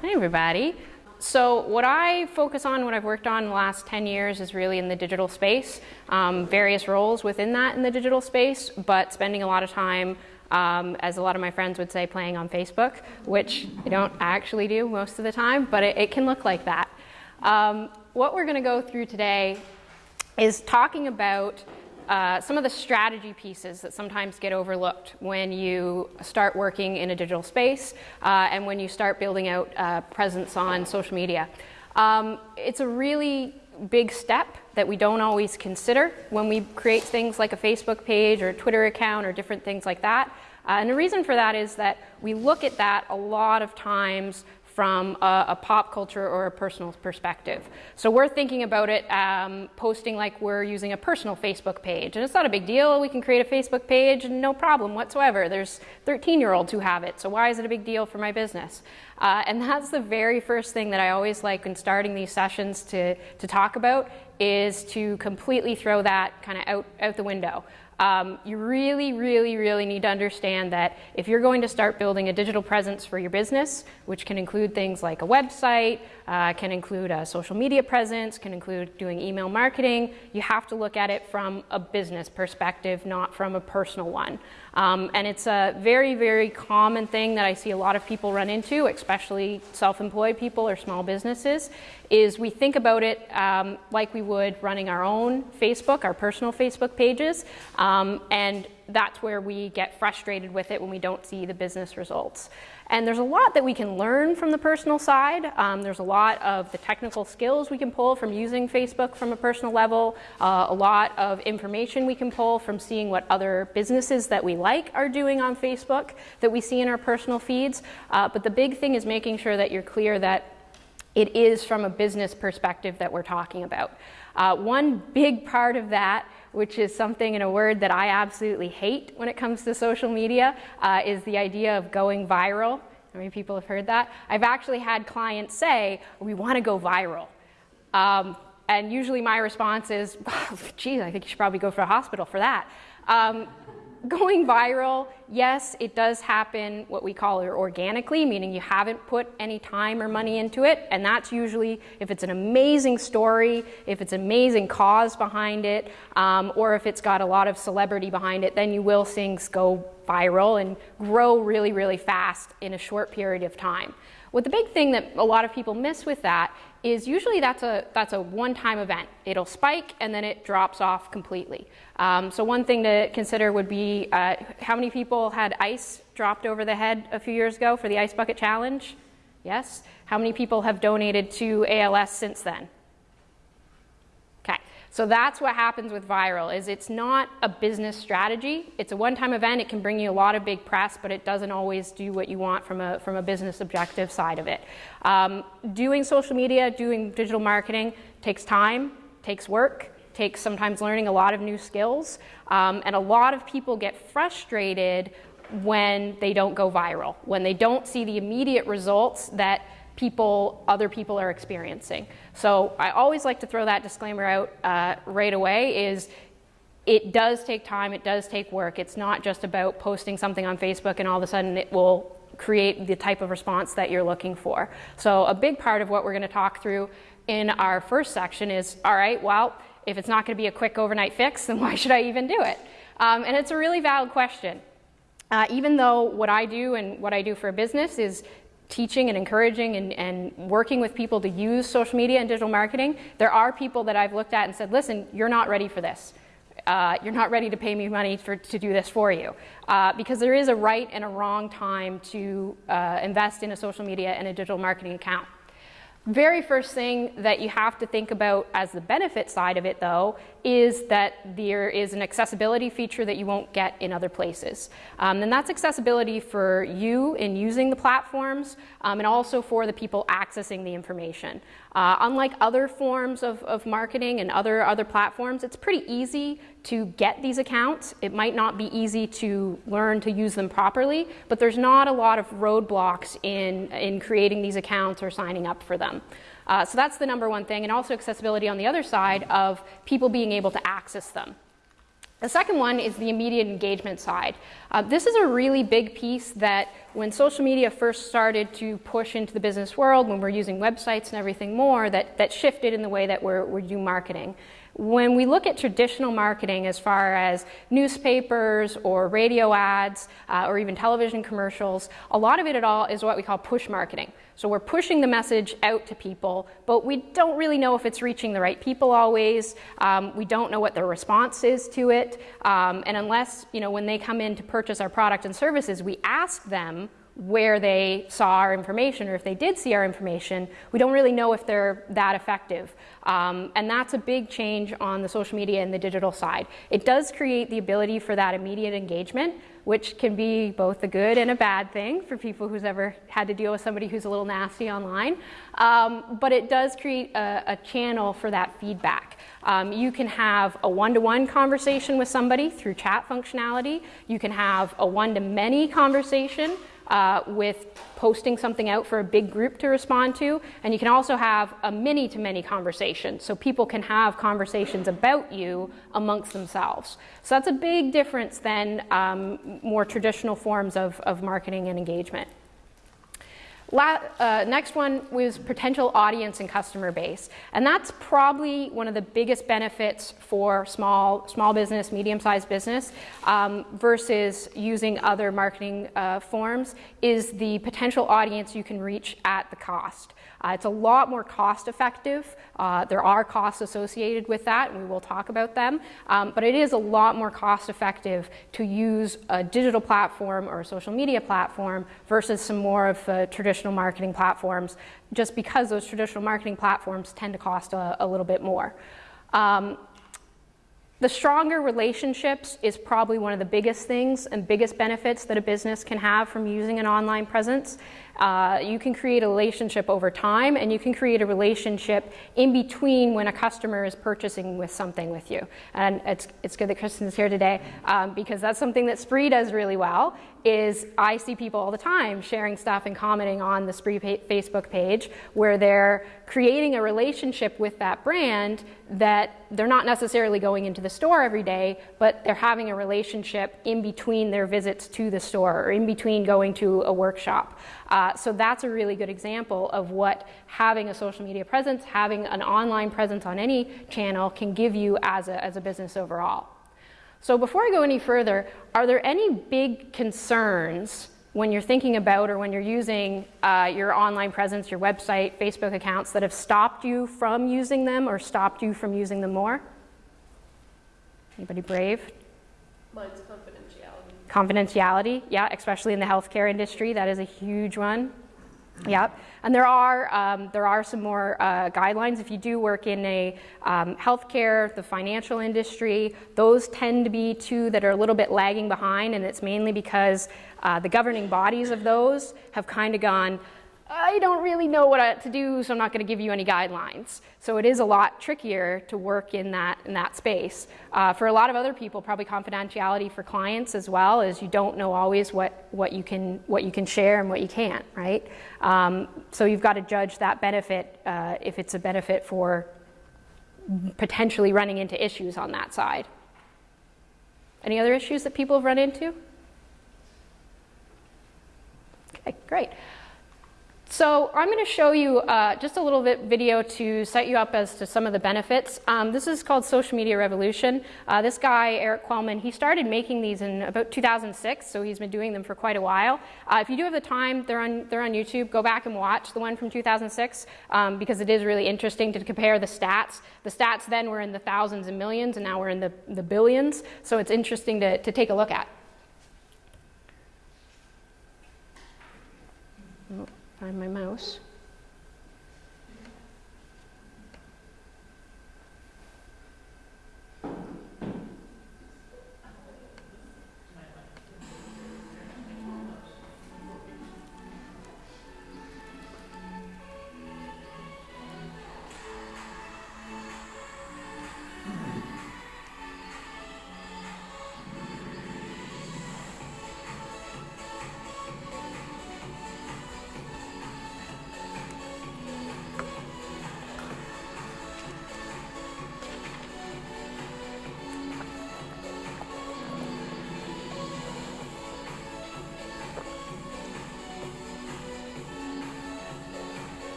Hi, everybody. So what I focus on, what I've worked on the last 10 years is really in the digital space, um, various roles within that in the digital space, but spending a lot of time, um, as a lot of my friends would say, playing on Facebook, which I don't actually do most of the time, but it, it can look like that. Um, what we're gonna go through today is talking about uh, some of the strategy pieces that sometimes get overlooked when you start working in a digital space uh, and when you start building out uh, presence on social media. Um, it's a really big step that we don't always consider when we create things like a Facebook page or a Twitter account or different things like that. Uh, and the reason for that is that we look at that a lot of times from a, a, pop culture or a personal perspective. So we're thinking about it um, posting like we're using a personal Facebook page. And it's not a big deal. We can create a Facebook page and no problem whatsoever. There's 13 year olds who have it. So why is it a big deal for my business? Uh, and that's the very first thing that I always like in starting these sessions to, to talk about is to completely throw that kind of out, out the window. Um, you really, really, really need to understand that if you're going to start building a digital presence for your business, which can include things like a website, uh, can include a social media presence, can include doing email marketing, you have to look at it from a business perspective, not from a personal one. Um, and it's a very, very common thing that I see a lot of people run into, especially self-employed people or small businesses, is we think about it um, like we would running our own Facebook, our personal Facebook pages, um, and that's where we get frustrated with it when we don't see the business results. And there's a lot that we can learn from the personal side. Um, there's a lot of the technical skills we can pull from using Facebook from a personal level, uh, a lot of information we can pull from seeing what other businesses that we like are doing on Facebook that we see in our personal feeds. Uh, but the big thing is making sure that you're clear that it is from a business perspective that we're talking about. Uh, one big part of that which is something in a word that I absolutely hate when it comes to social media, uh, is the idea of going viral. How many people have heard that? I've actually had clients say, we want to go viral. Um, and usually my response is, geez, I think you should probably go for a hospital for that. Um, going viral, yes, it does happen what we call organically, meaning you haven't put any time or money into it. And that's usually if it's an amazing story, if it's an amazing cause behind it, um, or if it's got a lot of celebrity behind it, then you will see things go viral and grow really, really fast in a short period of time. What the big thing that a lot of people miss with that is usually that's a, that's a one-time event. It'll spike and then it drops off completely. Um, so one thing to consider would be uh, how many people had ice dropped over the head a few years ago for the Ice Bucket Challenge? Yes? How many people have donated to ALS since then? So that's what happens with viral is it's not a business strategy. It's a one-time event. It can bring you a lot of big press, but it doesn't always do what you want from a, from a business objective side of it. Um, doing social media, doing digital marketing takes time, takes work, takes sometimes learning a lot of new skills. Um, and a lot of people get frustrated when they don't go viral, when they don't see the immediate results that people, other people are experiencing. So I always like to throw that disclaimer out uh, right away is it does take time, it does take work. It's not just about posting something on Facebook and all of a sudden it will create the type of response that you're looking for. So a big part of what we're gonna talk through in our first section is, all right, well, if it's not gonna be a quick overnight fix, then why should I even do it? Um, and it's a really valid question. Uh, even though what I do and what I do for a business is teaching and encouraging and, and, working with people to use social media and digital marketing, there are people that I've looked at and said, listen, you're not ready for this. Uh, you're not ready to pay me money for, to do this for you. Uh, because there is a right and a wrong time to uh, invest in a social media and a digital marketing account. Very first thing that you have to think about as the benefit side of it though is that there is an accessibility feature that you won't get in other places. Um, and that's accessibility for you in using the platforms um, and also for the people accessing the information. Uh, unlike other forms of, of marketing and other, other platforms, it's pretty easy to get these accounts. It might not be easy to learn to use them properly, but there's not a lot of roadblocks in, in creating these accounts or signing up for them. Uh, so that's the number one thing, and also accessibility on the other side of people being able to access them. The second one is the immediate engagement side. Uh, this is a really big piece that when social media first started to push into the business world, when we're using websites and everything more, that, that shifted in the way that we're, we do marketing. When we look at traditional marketing as far as newspapers or radio ads uh, or even television commercials, a lot of it at all is what we call push marketing. So we're pushing the message out to people, but we don't really know if it's reaching the right people always. Um, we don't know what their response is to it. Um, and unless, you know, when they come in to purchase our product and services, we ask them where they saw our information or if they did see our information, we don't really know if they're that effective. Um, and that's a big change on the social media and the digital side. It does create the ability for that immediate engagement, which can be both a good and a bad thing for people who's ever had to deal with somebody who's a little nasty online. Um, but it does create a, a channel for that feedback. Um, you can have a one-to-one -one conversation with somebody through chat functionality. You can have a one-to-many conversation uh, with posting something out for a big group to respond to. And you can also have a many to many conversation. So people can have conversations about you amongst themselves. So that's a big difference than um, more traditional forms of, of marketing and engagement. La uh, next one was potential audience and customer base. And that's probably one of the biggest benefits for small, small business, medium-sized business um, versus using other marketing uh, forms is the potential audience you can reach at the cost. Uh, it's a lot more cost effective. Uh, there are costs associated with that, and we will talk about them. Um, but it is a lot more cost effective to use a digital platform or a social media platform versus some more of the traditional marketing platforms, just because those traditional marketing platforms tend to cost a, a little bit more. Um, the stronger relationships is probably one of the biggest things and biggest benefits that a business can have from using an online presence. Uh, you can create a relationship over time and you can create a relationship in between when a customer is purchasing with something with you. And it's, it's good that Kristen's here today um, because that's something that Spree does really well is I see people all the time sharing stuff and commenting on the Spree Facebook page where they're creating a relationship with that brand that they're not necessarily going into the store every day, but they're having a relationship in between their visits to the store or in between going to a workshop. Uh, so that's a really good example of what having a social media presence, having an online presence on any channel can give you as a, as a business overall. So before I go any further, are there any big concerns when you're thinking about or when you're using uh, your online presence, your website, Facebook accounts that have stopped you from using them or stopped you from using them more? Anybody brave? Mine's confidentiality. Confidentiality, yeah, especially in the healthcare industry, that is a huge one. Yep, and there are um, there are some more uh, guidelines. If you do work in a um, healthcare, the financial industry, those tend to be two that are a little bit lagging behind, and it's mainly because uh, the governing bodies of those have kind of gone. I don't really know what to do, so I'm not going to give you any guidelines. So it is a lot trickier to work in that, in that space. Uh, for a lot of other people, probably confidentiality for clients as well, is you don't know always what, what, you, can, what you can share and what you can't, right? Um, so you've got to judge that benefit uh, if it's a benefit for potentially running into issues on that side. Any other issues that people have run into? Okay, great. So I'm going to show you uh, just a little bit video to set you up as to some of the benefits. Um, this is called Social Media Revolution. Uh, this guy, Erik Qualman, he started making these in about 2006, so he's been doing them for quite a while. Uh, if you do have the time, they're on, they're on YouTube. Go back and watch the one from 2006 um, because it is really interesting to compare the stats. The stats then were in the thousands and millions, and now we're in the, the billions, so it's interesting to, to take a look at. Find my mouse.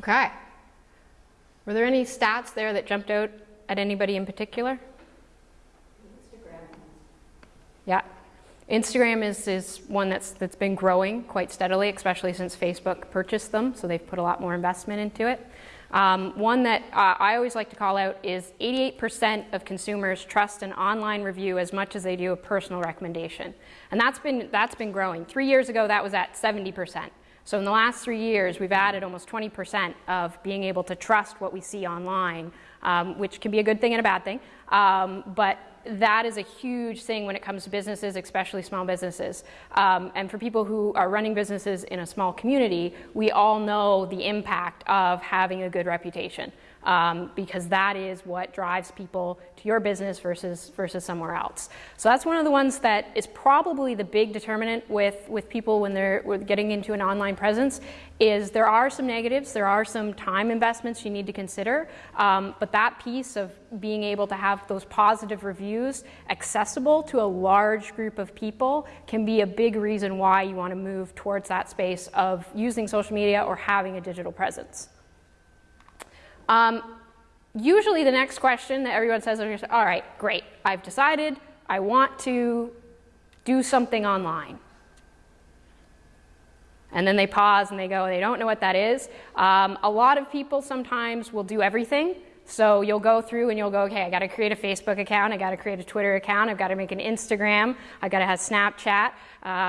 Okay. Were there any stats there that jumped out at anybody in particular? Instagram. Yeah. Instagram is, is one that's, that's been growing quite steadily, especially since Facebook purchased them, so they've put a lot more investment into it. Um, one that uh, I always like to call out is 88% of consumers trust an online review as much as they do a personal recommendation. And that's been, that's been growing. Three years ago, that was at 70%. So in the last three years, we've added almost 20% of being able to trust what we see online, um, which can be a good thing and a bad thing. Um, but that is a huge thing when it comes to businesses, especially small businesses. Um, and for people who are running businesses in a small community, we all know the impact of having a good reputation um, because that is what drives people to your business versus, versus somewhere else. So that's one of the ones that is probably the big determinant with, with people when they're getting into an online presence is there are some negatives, there are some time investments you need to consider, um, but that piece of being able to have those positive reviews accessible to a large group of people can be a big reason why you want to move towards that space of using social media or having a digital presence. Um, usually the next question that everyone says is, all right, great, I've decided I want to do something online. And then they pause and they go, they don't know what that is. Um, a lot of people sometimes will do everything. So you'll go through and you'll go, okay, I got to create a Facebook account, I got to create a Twitter account, I've got to make an Instagram, I got to have Snapchat, uh,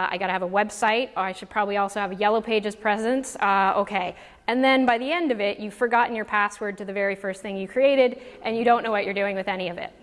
I got to have a website, or I should probably also have a Yellow Pages presence. Uh, okay, and then by the end of it, you've forgotten your password to the very first thing you created, and you don't know what you're doing with any of it.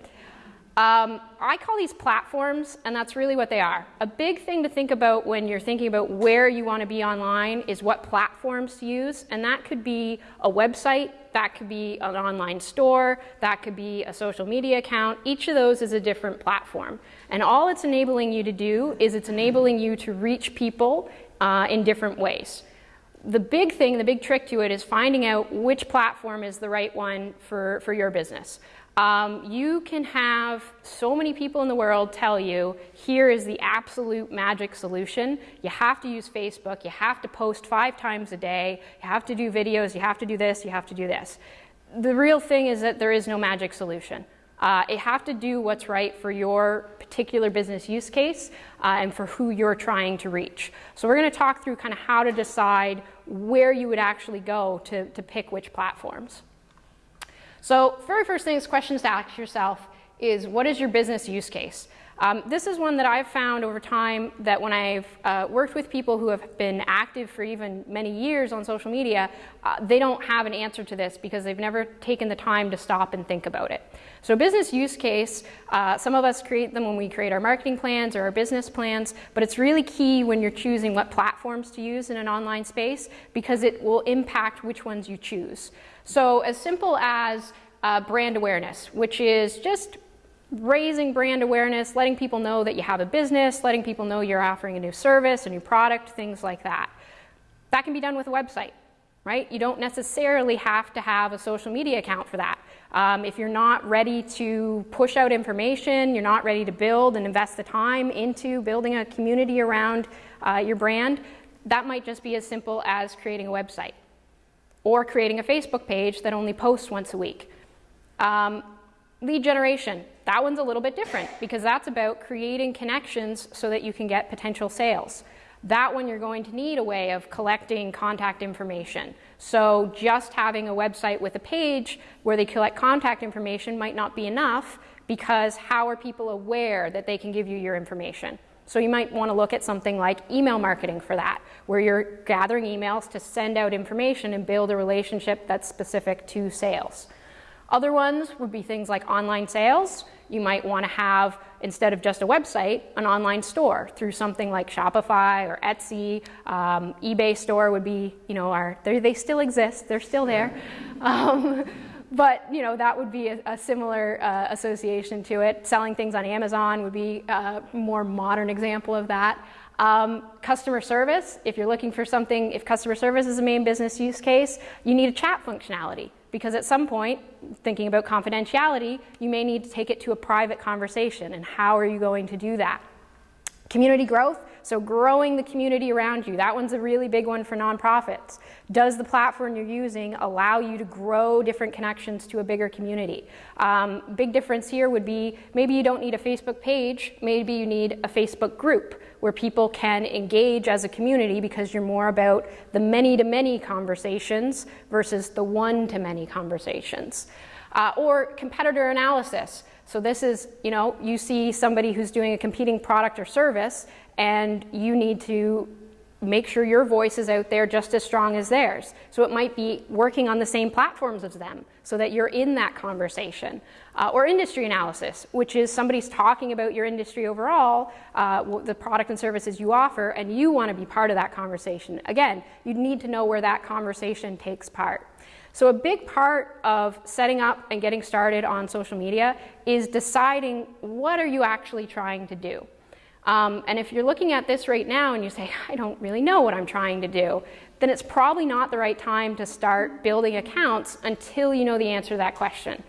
Um, I call these platforms, and that's really what they are. A big thing to think about when you're thinking about where you want to be online is what platforms to use, and that could be a website, that could be an online store, that could be a social media account. Each of those is a different platform. And all it's enabling you to do is it's enabling you to reach people uh, in different ways the big thing, the big trick to it is finding out which platform is the right one for, for your business. Um, you can have so many people in the world tell you, here is the absolute magic solution. You have to use Facebook, you have to post five times a day, you have to do videos, you have to do this, you have to do this. The real thing is that there is no magic solution. Uh, it have to do what's right for your particular business use case uh, and for who you're trying to reach. So we're going to talk through kind of how to decide where you would actually go to, to pick which platforms. So very first thing is questions to ask yourself is what is your business use case? Um, this is one that I've found over time that when I've uh, worked with people who have been active for even many years on social media, uh, they don't have an answer to this because they've never taken the time to stop and think about it. So business use case, uh, some of us create them when we create our marketing plans or our business plans, but it's really key when you're choosing what platforms to use in an online space because it will impact which ones you choose. So as simple as uh, brand awareness, which is just raising brand awareness, letting people know that you have a business, letting people know you're offering a new service, a new product, things like that. That can be done with a website, right? You don't necessarily have to have a social media account for that. Um, if you're not ready to push out information, you're not ready to build and invest the time into building a community around uh, your brand, that might just be as simple as creating a website or creating a Facebook page that only posts once a week. Um, lead generation, that one's a little bit different because that's about creating connections so that you can get potential sales. That one you're going to need a way of collecting contact information. So just having a website with a page where they collect contact information might not be enough because how are people aware that they can give you your information? So you might want to look at something like email marketing for that, where you're gathering emails to send out information and build a relationship that's specific to sales. Other ones would be things like online sales. You might want to have, instead of just a website, an online store through something like Shopify or Etsy. Um, eBay store would be, you know, our, they still exist, they're still there. Um, but, you know, that would be a, a similar uh, association to it. Selling things on Amazon would be a more modern example of that. Um, customer service, if you're looking for something, if customer service is a main business use case, you need a chat functionality because at some point, thinking about confidentiality, you may need to take it to a private conversation and how are you going to do that? Community growth, So growing the community around you, that one's a really big one for nonprofits. Does the platform you're using allow you to grow different connections to a bigger community? Um, big difference here would be maybe you don't need a Facebook page, maybe you need a Facebook group where people can engage as a community because you're more about the many-to-many conversations versus the one-to-many conversations. Uh, or competitor analysis. So this is, you know, you see somebody who's doing a competing product or service and you need to make sure your voice is out there just as strong as theirs. So it might be working on the same platforms as them so that you're in that conversation. Uh, or industry analysis, which is somebody's talking about your industry overall, uh, the product and services you offer, and you want to be part of that conversation. Again, you need to know where that conversation takes part. So a big part of setting up and getting started on social media is deciding what are you actually trying to do. Um, and if you're looking at this right now and you say, I don't really know what I'm trying to do, then it's probably not the right time to start building accounts until you know the answer to that question.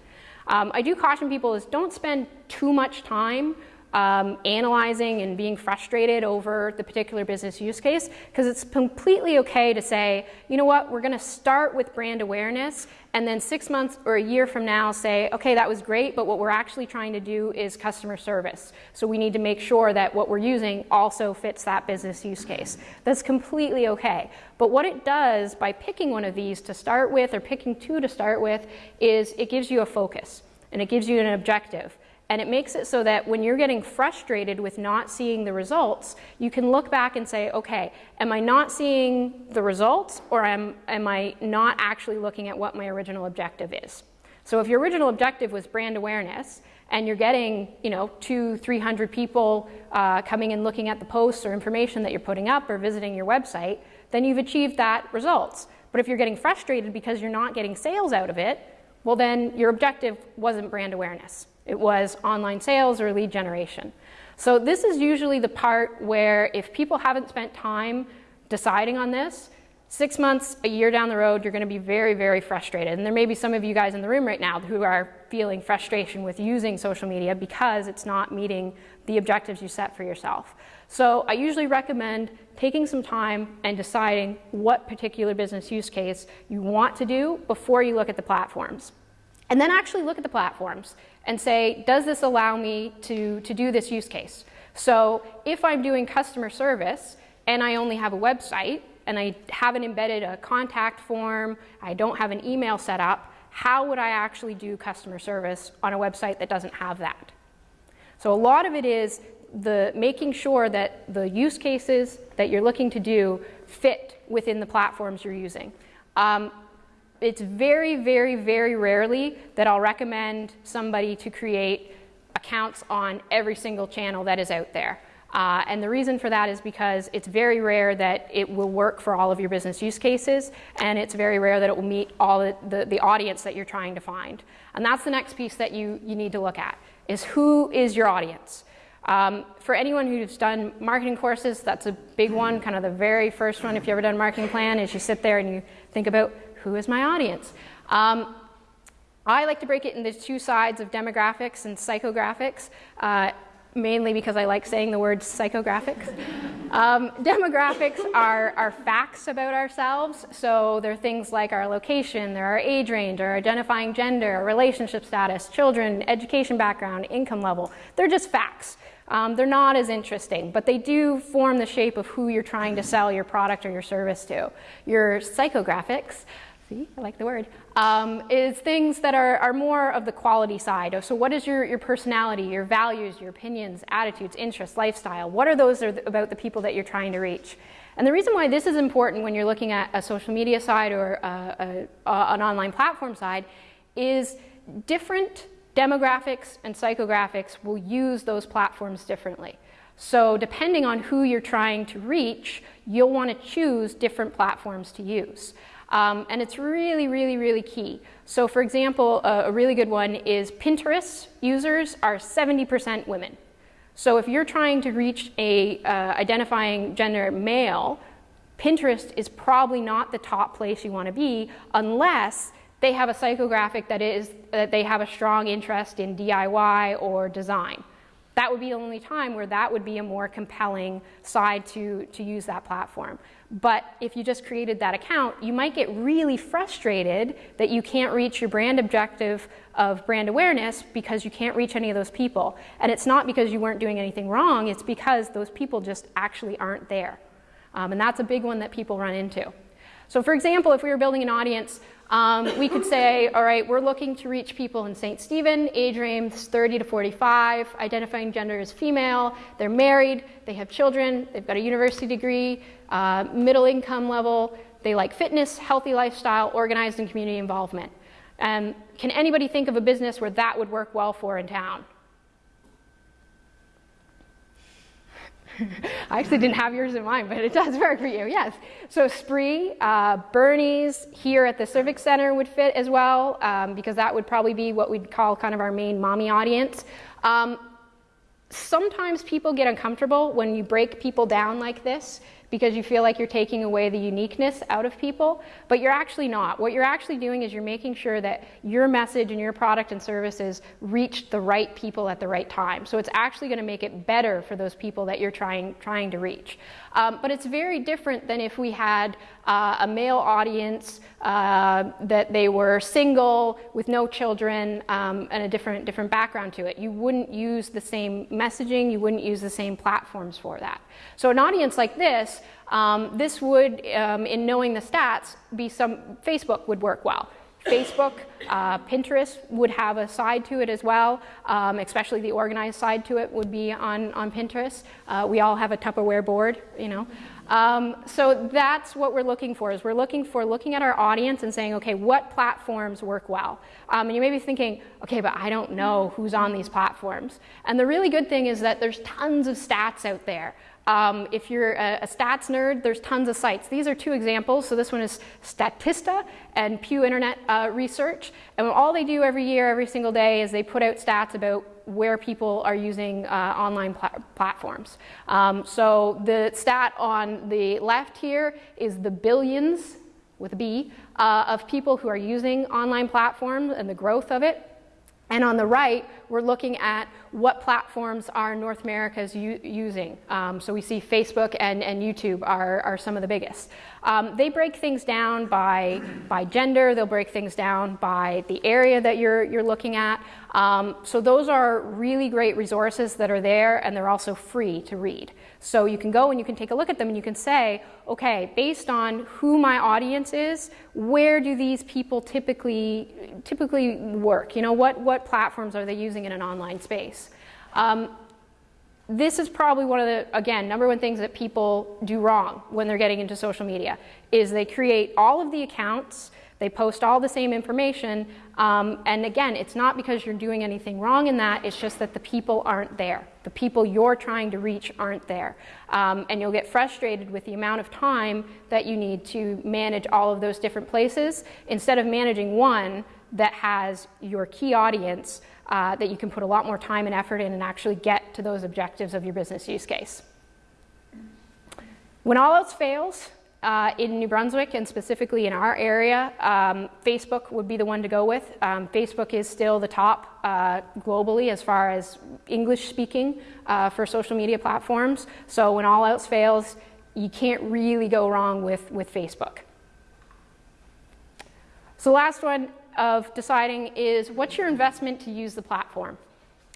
Um, I do caution people is don't spend too much time um, analyzing and being frustrated over the particular business use case because it's completely okay to say, you know what, we're going to start with brand awareness and then six months or a year from now say, okay, that was great, but what we're actually trying to do is customer service. So we need to make sure that what we're using also fits that business use case. That's completely okay. But what it does by picking one of these to start with or picking two to start with is it gives you a focus and it gives you an objective. And it makes it so that when you're getting frustrated with not seeing the results, you can look back and say, okay, am I not seeing the results or am, am I not actually looking at what my original objective is? So if your original objective was brand awareness and you're getting, you know, two, 300 people uh, coming and looking at the posts or information that you're putting up or visiting your website, then you've achieved that results. But if you're getting frustrated because you're not getting sales out of it, well then your objective wasn't brand awareness. It was online sales or lead generation. So this is usually the part where if people haven't spent time deciding on this, six months, a year down the road, you're going to be very, very frustrated. And there may be some of you guys in the room right now who are feeling frustration with using social media because it's not meeting the objectives you set for yourself. So I usually recommend taking some time and deciding what particular business use case you want to do before you look at the platforms. And then actually look at the platforms and say, does this allow me to, to do this use case? So if I'm doing customer service and I only have a website and I haven't embedded a contact form, I don't have an email set up, how would I actually do customer service on a website that doesn't have that? So a lot of it is the making sure that the use cases that you're looking to do fit within the platforms you're using. Um, it's very, very, very rarely that I'll recommend somebody to create accounts on every single channel that is out there. Uh, and the reason for that is because it's very rare that it will work for all of your business use cases, and it's very rare that it will meet all the, the, the audience that you're trying to find. And that's the next piece that you, you need to look at, is who is your audience? Um, for anyone who's done marketing courses, that's a big one, kind of the very first one if you've ever done marketing plan, is you sit there and you think about who is my audience? Um, I like to break it into two sides of demographics and psychographics, uh, mainly because I like saying the word psychographics. Um, demographics are, are facts about ourselves, so they're things like our location, they're our age range, our identifying gender, our relationship status, children, education background, income level. They're just facts. Um, they're not as interesting, but they do form the shape of who you're trying to sell your product or your service to. Your psychographics see, I like the word, um, is things that are, are more of the quality side. So what is your, your personality, your values, your opinions, attitudes, interests, lifestyle? What are those about the people that you're trying to reach? And the reason why this is important when you're looking at a social media side or a, a, a, an online platform side is different demographics and psychographics will use those platforms differently. So depending on who you're trying to reach, you'll want to choose different platforms to use. Um, and it's really, really, really key. So for example, a, a really good one is Pinterest users are 70% women. So if you're trying to reach a uh, identifying gender male, Pinterest is probably not the top place you want to be unless they have a psychographic that is that they have a strong interest in DIY or design. that would be the only time where that would be a more compelling side to, to use that platform. But if you just created that account, you might get really frustrated that you can't reach your brand objective of brand awareness because you can't reach any of those people. And it's not because you weren't doing anything wrong, it's because those people just actually aren't there. Um, and that's a big one that people run into. So for example, if we were building an audience, um, we could say, all right, we're looking to reach people in St. Stephen, age range 30 to 45, identifying gender as female, they're married, they have children, they've got a university degree, uh, middle income level, they like fitness, healthy lifestyle, organized and community involvement. Um, can anybody think of a business where that would work well for in town? I actually didn't have yours in mind, but it does work for you, yes. So Spree, uh, Bernie's here at the Civic Center would fit as well, um, because that would probably be what we'd call kind of our main mommy audience. Um, sometimes people get uncomfortable when you break people down like this because you feel like you're taking away the uniqueness out of people, but you're actually not. What you're actually doing is you're making sure that your message and your product and services reach the right people at the right time. So it's actually going to make it better for those people that you're trying, trying to reach. Um, but it's very different than if we had uh, a male audience uh, that they were single with no children um, and a different, different background to it. You wouldn't use the same messaging, you wouldn't use the same platforms for that. So an audience like this, um, this would, um, in knowing the stats, be some, Facebook would work well. Facebook, uh, Pinterest would have a side to it as well, um, especially the organized side to it would be on, on Pinterest. Uh, we all have a Tupperware board, you know. Um, so that's what we're looking for, is we're looking for looking at our audience and saying, okay, what platforms work well? Um, and you may be thinking, okay, but I don't know who's on these platforms. And the really good thing is that there's tons of stats out there. Um, if you're a, a, stats nerd, there's tons of sites. These are two examples. So this one is Statista and Pew Internet uh, Research. And all they do every year, every single day, is they put out stats about where people are using uh, online pla platforms. Um, so the stat on the left here is the billions, with a B, uh, of people who are using online platforms and the growth of it. And on the right, we're looking at what platforms are North America's using. Um, so we see Facebook and, and YouTube are, are some of the biggest. Um, they break things down by, by gender, they'll break things down by the area that you're, you're looking at. Um, so those are really great resources that are there and they're also free to read. So you can go and you can take a look at them and you can say, okay, based on who my audience is, where do these people typically, typically work? You know, what, what platforms are they using in an online space? Um, this is probably one of the, again, number one things that people do wrong when they're getting into social media, is they create all of the accounts, they post all the same information, um, and again, it's not because you're doing anything wrong in that, it's just that the people aren't there. The people you're trying to reach aren't there. Um, and you'll get frustrated with the amount of time that you need to manage all of those different places instead of managing one that has your key audience uh, that you can put a lot more time and effort in and actually get to those objectives of your business use case. When all else fails, uh, in New Brunswick and specifically in our area, um, Facebook would be the one to go with. Um, Facebook is still the top uh, globally as far as English speaking uh, for social media platforms. So when all else fails, you can't really go wrong with, with Facebook. So last one, of deciding is what's your investment to use the platform?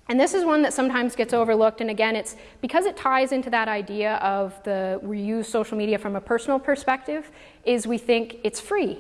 And this is one that sometimes gets overlooked, and again, it's because it ties into that idea of the we use social media from a personal perspective, is we think it's free.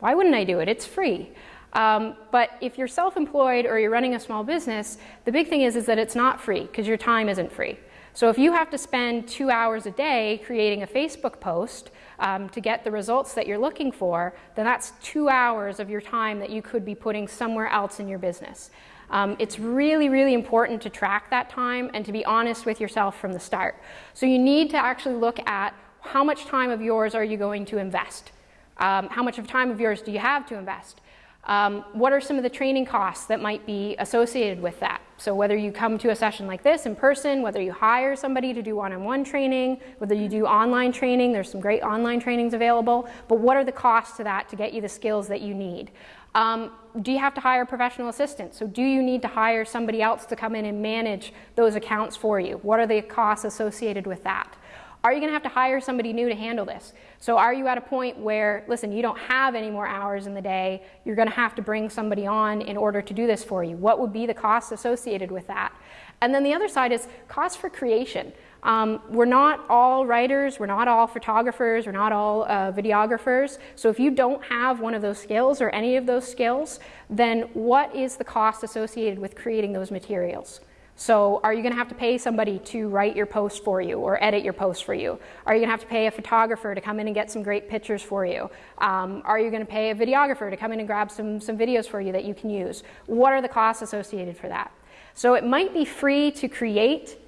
Why wouldn't I do it? It's free. Um, but if you're self-employed or you're running a small business, the big thing is, is that it's not free because your time isn't free. So if you have to spend two hours a day creating a Facebook post um, to get the results that you're looking for, then that's two hours of your time that you could be putting somewhere else in your business. Um, it's really, really important to track that time and to be honest with yourself from the start. So you need to actually look at how much time of yours are you going to invest? Um, how much of time of yours do you have to invest? Um, what are some of the training costs that might be associated with that? So whether you come to a session like this in person, whether you hire somebody to do one-on-one training, whether you do online training, there's some great online trainings available, but what are the costs to that to get you the skills that you need? Um, do you have to hire professional assistant? So do you need to hire somebody else to come in and manage those accounts for you? What are the costs associated with that? Are you going to have to hire somebody new to handle this? So are you at a point where, listen, you don't have any more hours in the day, you're going to have to bring somebody on in order to do this for you? What would be the costs associated with that? And then the other side is cost for creation. Um, we're not all writers, we're not all photographers, we're not all uh, videographers. So if you don't have one of those skills or any of those skills, then what is the cost associated with creating those materials? So are you going to have to pay somebody to write your post for you or edit your post for you? Are you going to have to pay a photographer to come in and get some great pictures for you? Um, are you going to pay a videographer to come in and grab some, some videos for you that you can use? What are the costs associated for that? So it might be free to create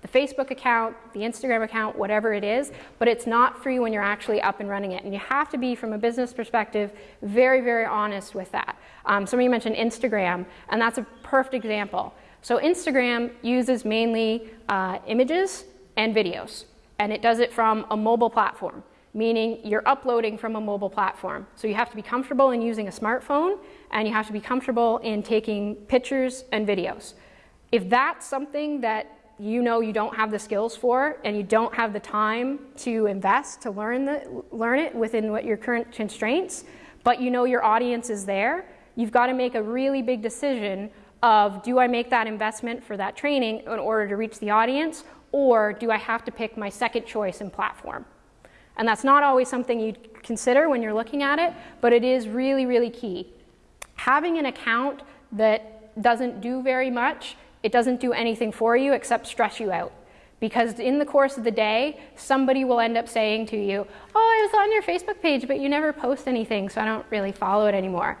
the Facebook account, the Instagram account, whatever it is, but it's not free when you're actually up and running it. And you have to be, from a business perspective, very, very honest with that. Um, somebody mentioned Instagram, and that's a perfect example. So Instagram uses mainly uh, images and videos, and it does it from a mobile platform, meaning you're uploading from a mobile platform. So you have to be comfortable in using a smartphone, and you have to be comfortable in taking pictures and videos. If that's something that you know you don't have the skills for and you don't have the time to invest to learn, the, learn it within what your current constraints, but you know your audience is there, you've got to make a really big decision of do I make that investment for that training in order to reach the audience, or do I have to pick my second choice in platform? And that's not always something you consider when you're looking at it, but it is really, really key. Having an account that doesn't do very much, it doesn't do anything for you except stress you out. Because in the course of the day, somebody will end up saying to you, oh, I was on your Facebook page, but you never post anything, so I don't really follow it anymore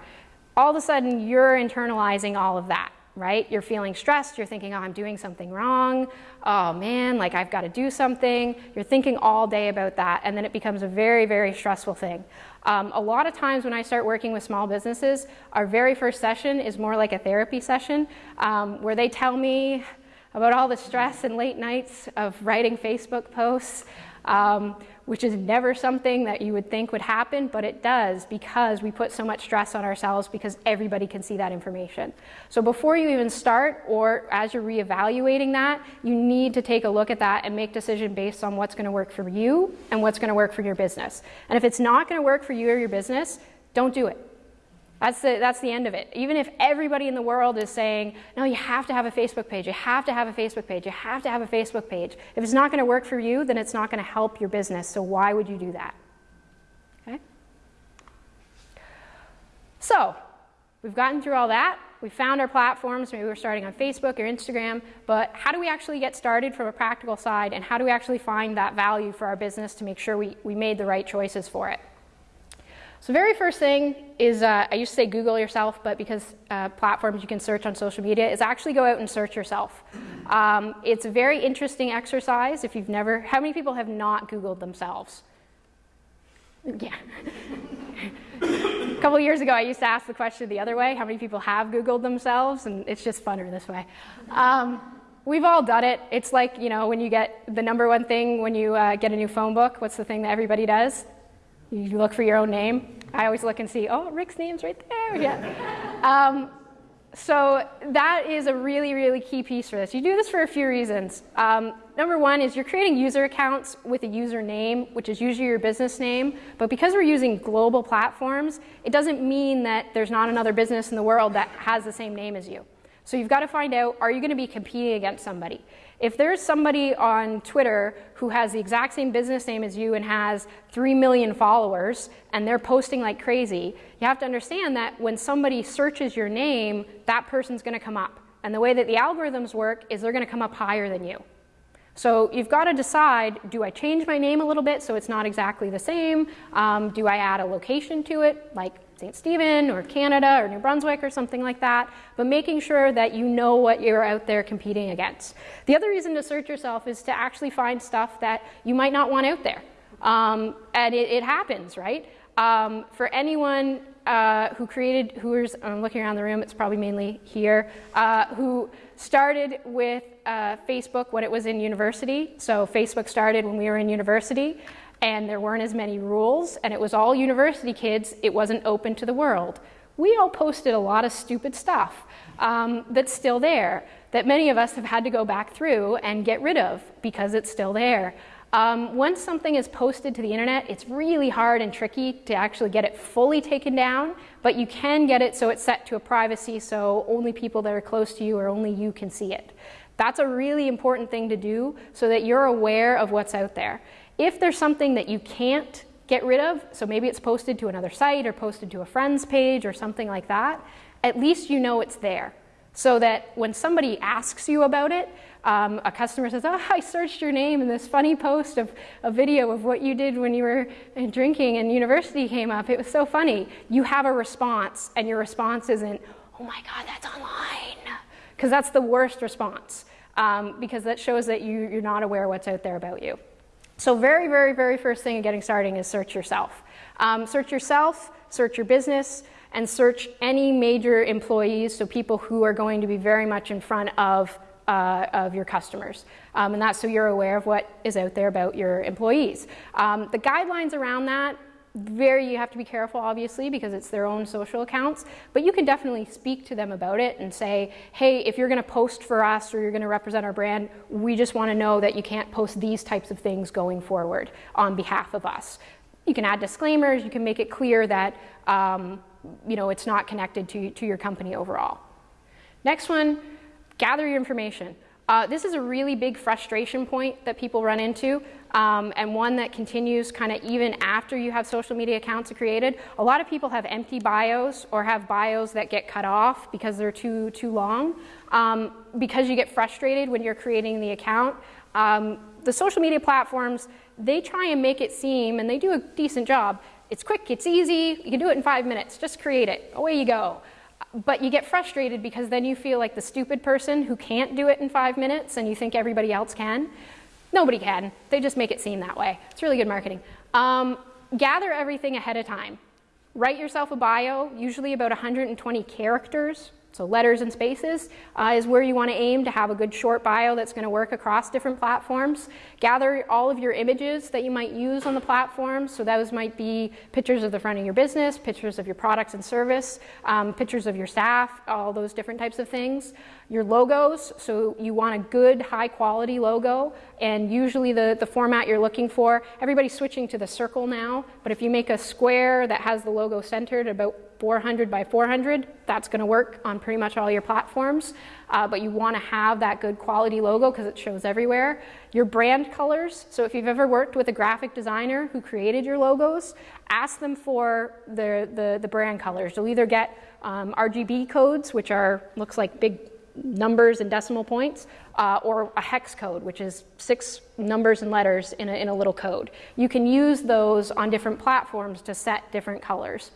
all of a sudden you're internalizing all of that, right? You're feeling stressed, you're thinking, oh, I'm doing something wrong, oh man, like I've got to do something. You're thinking all day about that, and then it becomes a very, very stressful thing. Um, a lot of times when I start working with small businesses, our very first session is more like a therapy session um, where they tell me about all the stress and late nights of writing Facebook posts. Um, which is never something that you would think would happen, but it does because we put so much stress on ourselves because everybody can see that information. So before you even start or as you're reevaluating that, you need to take a look at that and make decision based on what's gonna work for you and what's gonna work for your business. And if it's not gonna work for you or your business, don't do it. That's the, that's the end of it. Even if everybody in the world is saying, no, you have to have a Facebook page, you have to have a Facebook page, you have to have a Facebook page. If it's not going to work for you, then it's not going to help your business. So why would you do that? Okay? So we've gotten through all that. We found our platforms. Maybe we're starting on Facebook or Instagram. But how do we actually get started from a practical side? And how do we actually find that value for our business to make sure we, we made the right choices for it? So very first thing is, uh, I used to say Google yourself, but because uh, platforms you can search on social media, is actually go out and search yourself. Um, it's a very interesting exercise if you've never, how many people have not Googled themselves? Yeah. a couple years ago, I used to ask the question the other way, how many people have Googled themselves? And it's just funner this way. Um, we've all done it. It's like, you know, when you get the number one thing when you uh, get a new phone book, what's the thing that everybody does? You look for your own name. I always look and see, oh, Rick's name's right there. Yeah. um, so that is a really, really key piece for this. You do this for a few reasons. Um, number one is you're creating user accounts with a username, which is usually your business name. But because we're using global platforms, it doesn't mean that there's not another business in the world that has the same name as you. So you've got to find out, are you going to be competing against somebody? If there's somebody on Twitter who has the exact same business name as you and has 3 million followers and they're posting like crazy, you have to understand that when somebody searches your name, that person's going to come up. And the way that the algorithms work is they're going to come up higher than you. So you've got to decide, do I change my name a little bit so it's not exactly the same? Um, do I add a location to it, like St. Stephen or Canada or New Brunswick or something like that, but making sure that you know what you're out there competing against. The other reason to search yourself is to actually find stuff that you might not want out there. Um, and it, it, happens, right? Um, for anyone uh, who created, who's, I'm looking around the room, it's probably mainly here, uh, who started with uh, Facebook when it was in university. So Facebook started when we were in university and there weren't as many rules and it was all university kids. It wasn't open to the world. We all posted a lot of stupid stuff um, that's still there that many of us have had to go back through and get rid of because it's still there. Um, once something is posted to the internet, it's really hard and tricky to actually get it fully taken down, but you can get it so it's set to a privacy so only people that are close to you or only you can see it. That's a really important thing to do so that you're aware of what's out there. If there's something that you can't get rid of, so maybe it's posted to another site or posted to a friend's page or something like that, at least you know it's there. So that when somebody asks you about it, um, a customer says, oh, I searched your name in this funny post of a video of what you did when you were drinking and university came up. It was so funny. You have a response and your response isn't, oh my God, that's online. Because that's the worst response um, because that shows that you, you're not aware what's out there about you. So very, very, very first thing in getting starting is search yourself. Um, search yourself, search your business, and search any major employees, so people who are going to be very much in front of uh, of your customers. Um, and that's so you're aware of what is out there about your employees. Um, the guidelines around that, very, you have to be careful obviously because it's their own social accounts, but you can definitely speak to them about it and say, hey, if you're gonna post for us or you're gonna represent our brand, we just wanna know that you can't post these types of things going forward on behalf of us. You can add disclaimers, you can make it clear that um, you know, it's not connected to, to your company overall. Next one, gather your information. Uh, this is a really big frustration point that people run into um, and one that continues kind of even after you have social media accounts created. A lot of people have empty bios or have bios that get cut off because they're too, too long. Um, because you get frustrated when you're creating the account, um, the social media platforms, they try and make it seem, and they do a decent job, it's quick, it's easy, you can do it in five minutes, just create it, away you go but you get frustrated because then you feel like the stupid person who can't do it in five minutes and you think everybody else can. Nobody can. They just make it seem that way. It's really good marketing. Um, gather everything ahead of time. Write yourself a bio, usually about 120 characters. So letters and spaces uh, is where you want to aim to have a good short bio that's going to work across different platforms. Gather all of your images that you might use on the platform. So those might be pictures of the front of your business, pictures of your products and service, um, pictures of your staff, all those different types of things. Your logos, so you want a good high quality logo and usually the, the format you're looking for, everybody's switching to the circle now, but if you make a square that has the logo centered about 400 by 400, that's going to work on pretty much all your platforms. Uh, but you want to have that good quality logo because it shows everywhere. Your brand colors, so if you've ever worked with a graphic designer who created your logos, ask them for the, the, the brand colors. You'll either get um, RGB codes, which are looks like big numbers and decimal points, uh, or a hex code, which is six numbers and letters in a, in a little code. You can use those on different platforms to set different colors.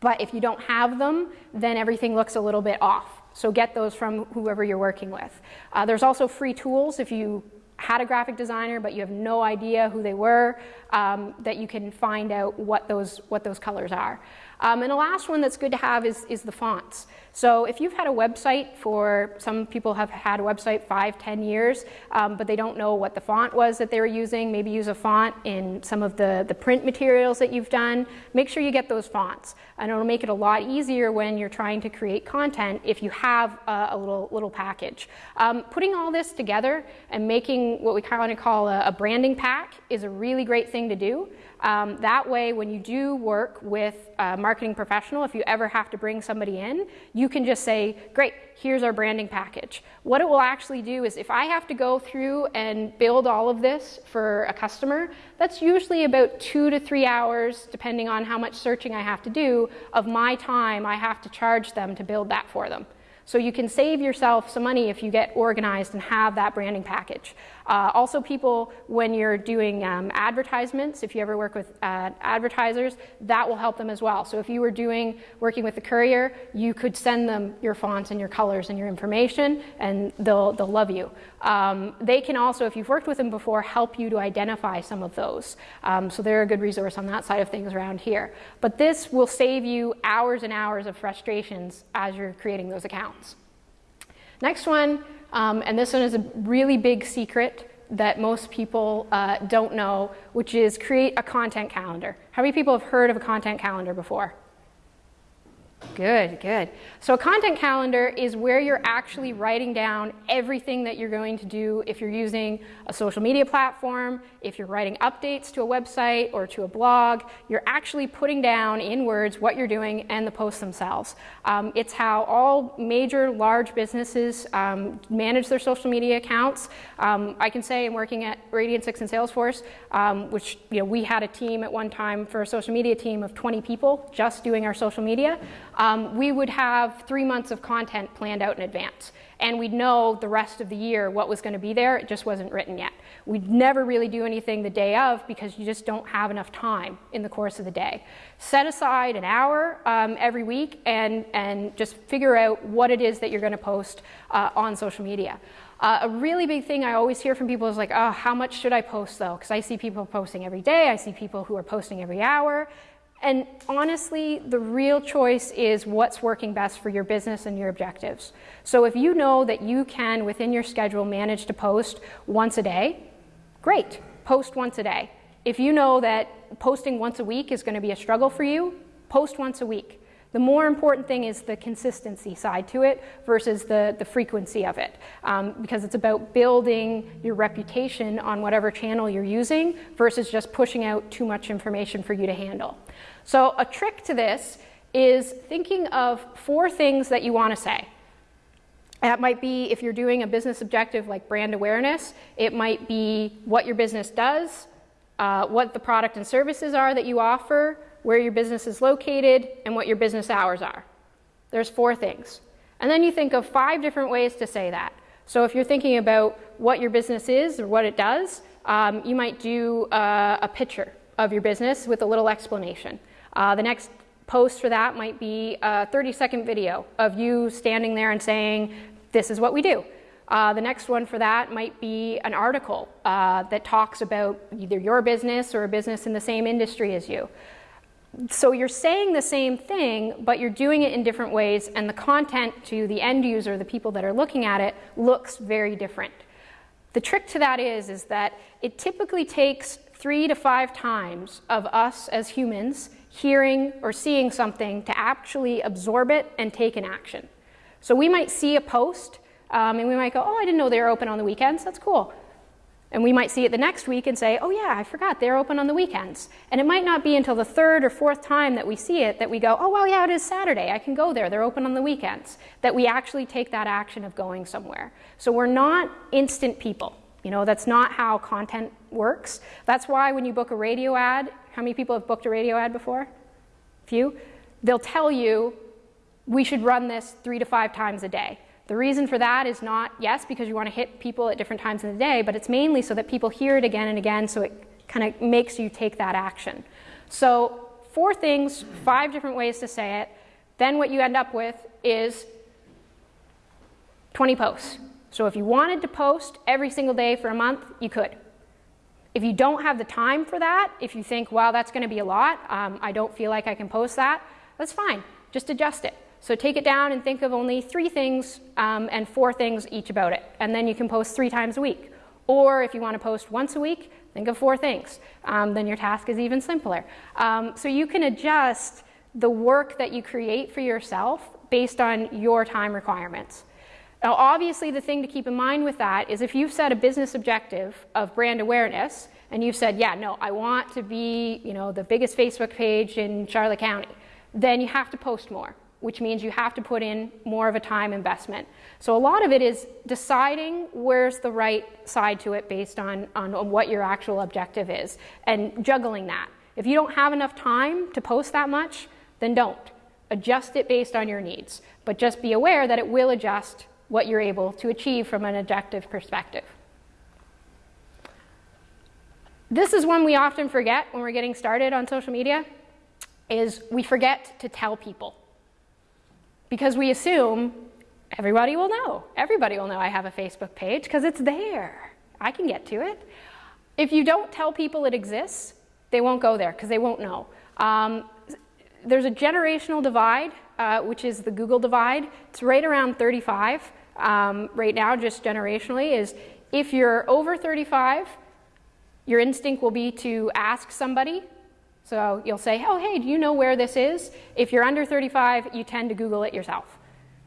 But if you don't have them, then everything looks a little bit off. So get those from whoever you're working with. Uh, there's also free tools if you had a graphic designer but you have no idea who they were, um, that you can find out what those, what those colors are. Um, and the last one that's good to have is, is the fonts. So if you've had a website for, some people have had a website five, ten years, um, but they don't know what the font was that they were using, maybe use a font in some of the, the print materials that you've done, make sure you get those fonts. And it'll make it a lot easier when you're trying to create content if you have a, a little, little package. Um, putting all this together and making what we kind of call a, a branding pack is a really great thing to do. Um, that way, when you do work with a marketing professional, if you ever have to bring somebody in, you can just say, great, here's our branding package. What it will actually do is if I have to go through and build all of this for a customer, that's usually about two to three hours, depending on how much searching I have to do, of my time I have to charge them to build that for them. So you can save yourself some money if you get organized and have that branding package. Uh, also people, when you're doing um, advertisements, if you ever work with uh, advertisers, that will help them as well. So if you were doing, working with the courier, you could send them your fonts and your colors and your information and they'll, they'll love you. Um, they can also, if you've worked with them before, help you to identify some of those. Um, so they're a good resource on that side of things around here. But this will save you hours and hours of frustrations as you're creating those accounts. Next one, um, and this one is a really big secret that most people uh, don't know, which is create a content calendar. How many people have heard of a content calendar before? Good, good. So a content calendar is where you're actually writing down everything that you're going to do if you're using a social media platform, if you're writing updates to a website or to a blog, you're actually putting down in words what you're doing and the posts themselves. Um, it's how all major large businesses um, manage their social media accounts. Um, I can say I'm working at Radian 6 and Salesforce, um, which you know, we had a team at one time for a social media team of 20 people just doing our social media um, we would have three months of content planned out in advance. And we'd know the rest of the year what was going to be there. It just wasn't written yet. We'd never really do anything the day of because you just don't have enough time in the course of the day. Set aside an hour um, every week and, and just figure out what it is that you're going to post uh, on social media. Uh, a really big thing I always hear from people is like, oh, how much should I post though? Because I see people posting every day. I see people who are posting every hour. And honestly, the real choice is what's working best for your business and your objectives. So if you know that you can, within your schedule, manage to post once a day, great, post once a day. If you know that posting once a week is going to be a struggle for you, post once a week. The more important thing is the consistency side to it versus the, the frequency of it, um, because it's about building your reputation on whatever channel you're using versus just pushing out too much information for you to handle. So a trick to this is thinking of four things that you want to say. That might be if you're doing a business objective like brand awareness, it might be what your business does, uh, what the product and services are that you offer, where your business is located, and what your business hours are. There's four things. And then you think of five different ways to say that. So if you're thinking about what your business is or what it does, um, you might do uh, a picture of your business with a little explanation. Uh, the next post for that might be a 30 second video of you standing there and saying, this is what we do. Uh, the next one for that might be an article uh, that talks about either your business or a business in the same industry as you. So you're saying the same thing, but you're doing it in different ways, and the content to the end user, the people that are looking at it, looks very different. The trick to that is, is that it typically takes three to five times of us as humans hearing or seeing something to actually absorb it and take an action. So we might see a post um, and we might go, oh, I didn't know they were open on the weekends. That's cool. And we might see it the next week and say, oh yeah, I forgot, they're open on the weekends. And it might not be until the third or fourth time that we see it that we go, oh well, yeah, it is Saturday, I can go there, they're open on the weekends. That we actually take that action of going somewhere. So we're not instant people. You know, that's not how content works. That's why when you book a radio ad, how many people have booked a radio ad before? Few? They'll tell you, we should run this three to five times a day. The reason for that is not, yes, because you want to hit people at different times in the day, but it's mainly so that people hear it again and again so it kind of makes you take that action. So four things, five different ways to say it. Then what you end up with is 20 posts. So if you wanted to post every single day for a month, you could. If you don't have the time for that, if you think, wow, that's going to be a lot, um, I don't feel like I can post that, that's fine. Just adjust it. So take it down and think of only three things um, and four things each about it. And then you can post three times a week. Or if you want to post once a week, think of four things. Um, then your task is even simpler. Um, so you can adjust the work that you create for yourself based on your time requirements. Now, obviously, the thing to keep in mind with that is if you've set a business objective of brand awareness, and you've said, yeah, no, I want to be, you know, the biggest Facebook page in Charlotte County, then you have to post more which means you have to put in more of a time investment. So a lot of it is deciding where's the right side to it based on, on, what your actual objective is and juggling that. If you don't have enough time to post that much, then don't. Adjust it based on your needs, but just be aware that it will adjust what you're able to achieve from an objective perspective. This is one we often forget when we're getting started on social media, is we forget to tell people. Because we assume everybody will know. Everybody will know I have a Facebook page because it's there. I can get to it. If you don't tell people it exists, they won't go there because they won't know. Um, there's a generational divide, uh, which is the Google divide. It's right around 35 um, right now, just generationally, is if you're over 35, your instinct will be to ask somebody. So you'll say, oh, hey, do you know where this is? If you're under 35, you tend to Google it yourself.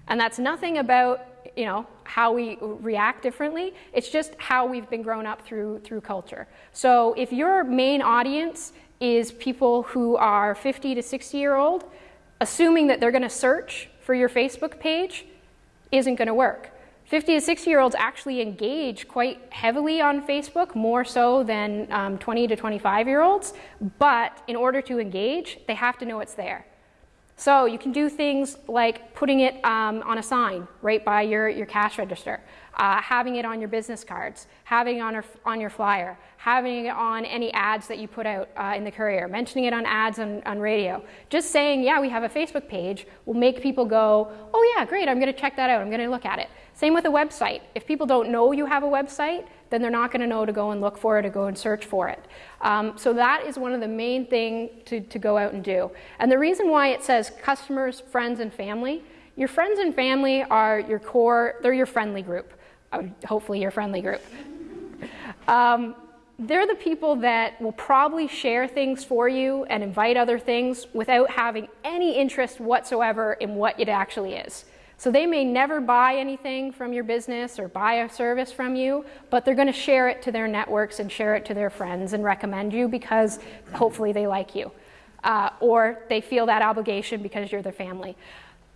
And that's nothing about you know, how we react differently. It's just how we've been grown up through, through culture. So if your main audience is people who are 50 to 60 year old, assuming that they're going to search for your Facebook page isn't going to work. 50 to 60 year olds actually engage quite heavily on Facebook, more so than um, 20 to 25 year olds. But in order to engage, they have to know it's there. So you can do things like putting it um, on a sign right by your, your cash register, uh, having it on your business cards, having it on, on your flyer, having it on any ads that you put out uh, in the courier, mentioning it on ads on, on radio. Just saying, yeah, we have a Facebook page will make people go, oh yeah, great, I'm gonna check that out, I'm gonna look at it. Same with a website. If people don't know you have a website, then they're not going to know to go and look for it or go and search for it. Um, so that is one of the main things to, to go out and do. And the reason why it says customers, friends, and family, your friends and family are your core, they're your friendly group, uh, hopefully your friendly group. Um, they're the people that will probably share things for you and invite other things without having any interest whatsoever in what it actually is. So they may never buy anything from your business or buy a service from you, but they're going to share it to their networks and share it to their friends and recommend you because hopefully they like you. Uh, or they feel that obligation because you're their family.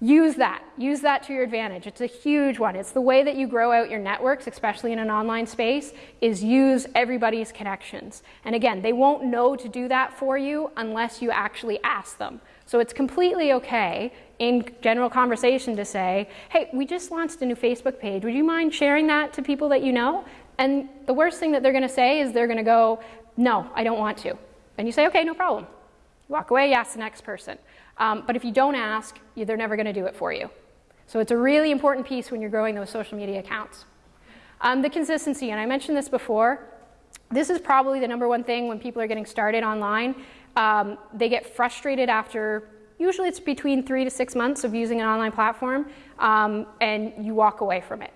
Use that. Use that to your advantage. It's a huge one. It's the way that you grow out your networks, especially in an online space, is use everybody's connections. And again, they won't know to do that for you unless you actually ask them. So it's completely okay in general conversation to say, hey, we just launched a new Facebook page. Would you mind sharing that to people that you know? And the worst thing that they're going to say is they're going to go, no, I don't want to. And you say, okay, no problem. You walk away, you ask the next person. Um, but if you don't ask, they're never going to do it for you. So it's a really important piece when you're growing those social media accounts. Um, the consistency, and I mentioned this before, this is probably the number one thing when people are getting started online. Um, they get frustrated after Usually it's between three to six months of using an online platform um, and you walk away from it.